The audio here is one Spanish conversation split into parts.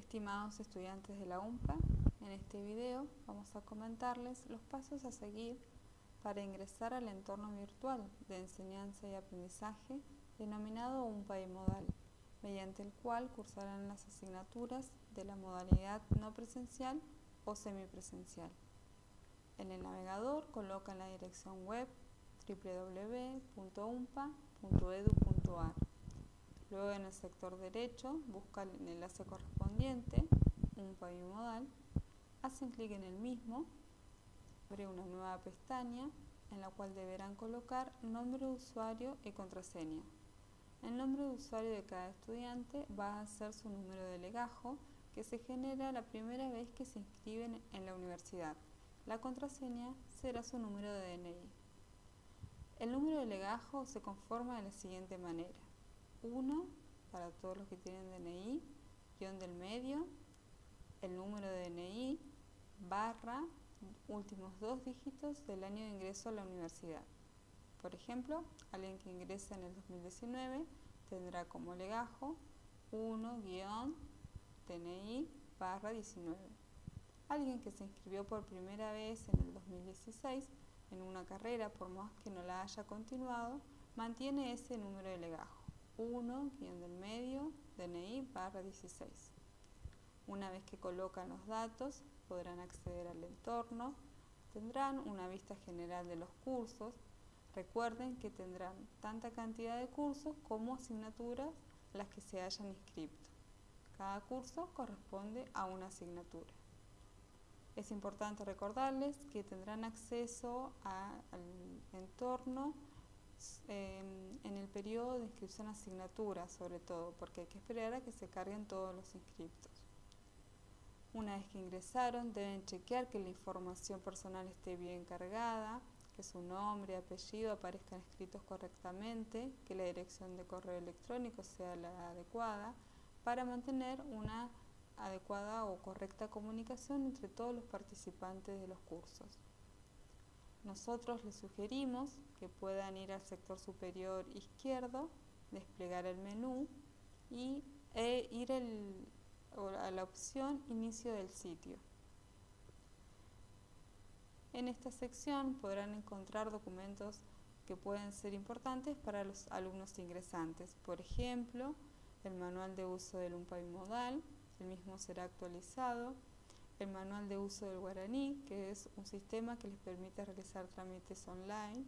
Estimados estudiantes de la UMPA, en este video vamos a comentarles los pasos a seguir para ingresar al entorno virtual de enseñanza y aprendizaje denominado UMPA y Modal, mediante el cual cursarán las asignaturas de la modalidad no presencial o semipresencial. En el navegador colocan la dirección web www.umpa.edu.ar Luego en el sector derecho buscan el enlace correspondiente, un modal, hacen clic en el mismo, abre una nueva pestaña en la cual deberán colocar nombre de usuario y contraseña. El nombre de usuario de cada estudiante va a ser su número de legajo que se genera la primera vez que se inscriben en la universidad. La contraseña será su número de DNI. El número de legajo se conforma de la siguiente manera. 1 para todos los que tienen DNI, guion del medio, el número de DNI, barra, últimos dos dígitos del año de ingreso a la universidad. Por ejemplo, alguien que ingresa en el 2019 tendrá como legajo 1 guion DNI barra 19. Alguien que se inscribió por primera vez en el 2016 en una carrera, por más que no la haya continuado, mantiene ese número de legajo. 1, guion del medio, DNI barra 16. Una vez que colocan los datos, podrán acceder al entorno, tendrán una vista general de los cursos, recuerden que tendrán tanta cantidad de cursos como asignaturas las que se hayan inscrito. Cada curso corresponde a una asignatura. Es importante recordarles que tendrán acceso al entorno Em, en el periodo de inscripción a asignatura sobre todo, porque hay que esperar a que se carguen todos los inscriptos. Una vez que ingresaron, deben chequear que la información personal esté bien cargada, que su nombre apellido aparezcan escritos correctamente, que la dirección de correo electrónico sea la adecuada, para mantener una adecuada o correcta comunicación entre todos los participantes de los cursos. Nosotros les sugerimos que puedan ir al sector superior izquierdo, desplegar el menú y, e ir a la opción inicio del sitio. En esta sección podrán encontrar documentos que pueden ser importantes para los alumnos ingresantes. Por ejemplo, el manual de uso del UMPAI modal, el mismo será actualizado, el manual de uso del guaraní, que es un sistema que les permite realizar trámites online,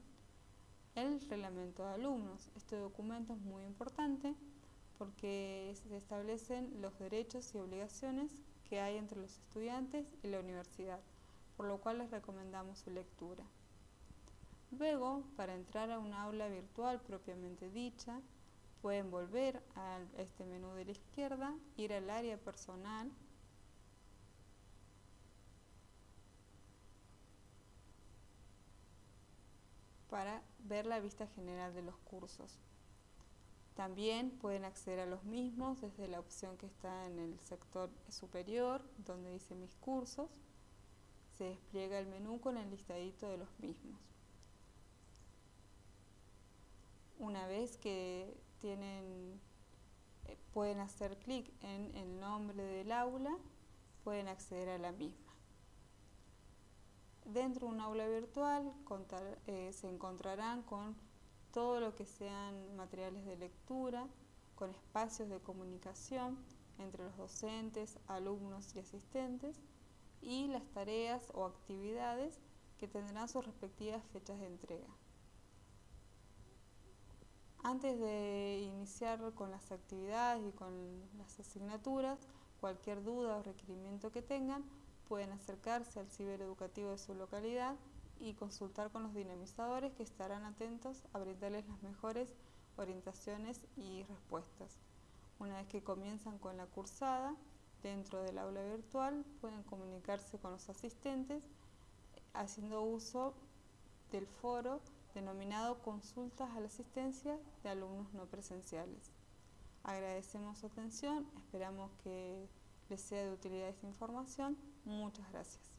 el reglamento de alumnos. Este documento es muy importante porque se establecen los derechos y obligaciones que hay entre los estudiantes y la universidad, por lo cual les recomendamos su lectura. Luego, para entrar a un aula virtual propiamente dicha, pueden volver a este menú de la izquierda, ir al área personal, para ver la vista general de los cursos. También pueden acceder a los mismos desde la opción que está en el sector superior, donde dice mis cursos. Se despliega el menú con el listadito de los mismos. Una vez que tienen, eh, pueden hacer clic en el nombre del aula, pueden acceder a la misma. Dentro de un aula virtual eh, se encontrarán con todo lo que sean materiales de lectura, con espacios de comunicación entre los docentes, alumnos y asistentes y las tareas o actividades que tendrán sus respectivas fechas de entrega. Antes de iniciar con las actividades y con las asignaturas, cualquier duda o requerimiento que tengan, pueden acercarse al cibereducativo de su localidad y consultar con los dinamizadores que estarán atentos a brindarles las mejores orientaciones y respuestas. Una vez que comienzan con la cursada, dentro del aula virtual pueden comunicarse con los asistentes haciendo uso del foro denominado Consultas a la Asistencia de Alumnos No Presenciales. Agradecemos su atención, esperamos que les sea de utilidad esta información. Muchas gracias.